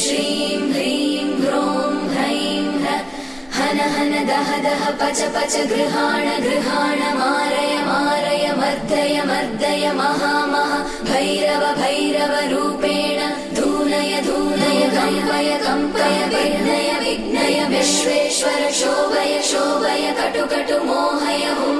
श्रीं ह्रीं ह्रों ह्रैं हन हन दह दह पच पच गृहाण गृहाण मारय मारय मर्दय मर्दय महामह। भैरव भैरव रूपेण धूनय धूनय कम्पय कम्पय विघ्नय विघ्नय विश्वेश्वर शोभय शोभय कटु कटु मोहय हुं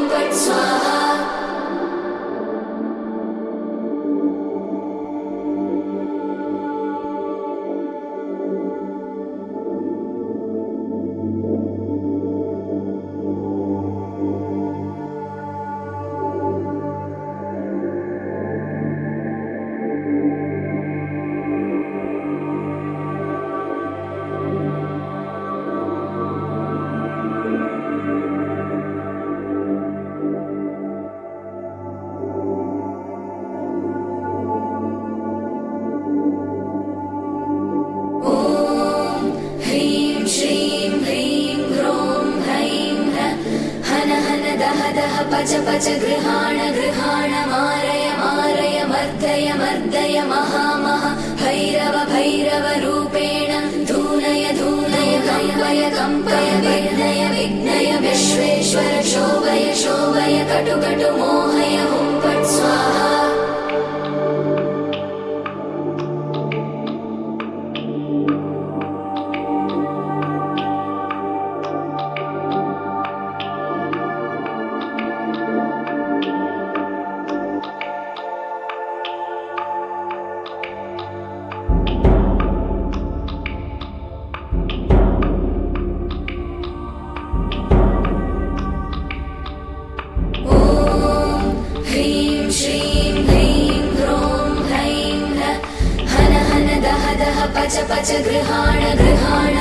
पच पच गृहाण गृहाण मारय मारय मर्दय मर्दय महामह भैरव भैरव रूपेण धूनय धूनय कम्पय कम्पय विघ्नय विघ्नय विश्वेश्वर शोभय शोभय कटु पच पच गृहाण गृहाण